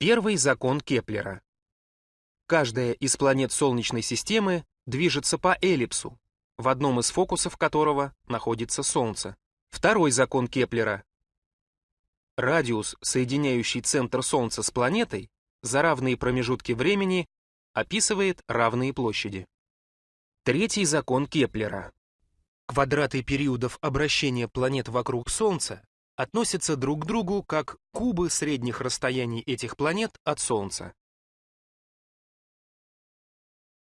Первый закон Кеплера. Каждая из планет Солнечной системы движется по эллипсу, в одном из фокусов которого находится Солнце. Второй закон Кеплера. Радиус, соединяющий центр Солнца с планетой, за равные промежутки времени описывает равные площади. Третий закон Кеплера. Квадраты периодов обращения планет вокруг Солнца относятся друг к другу как кубы средних расстояний этих планет от Солнца.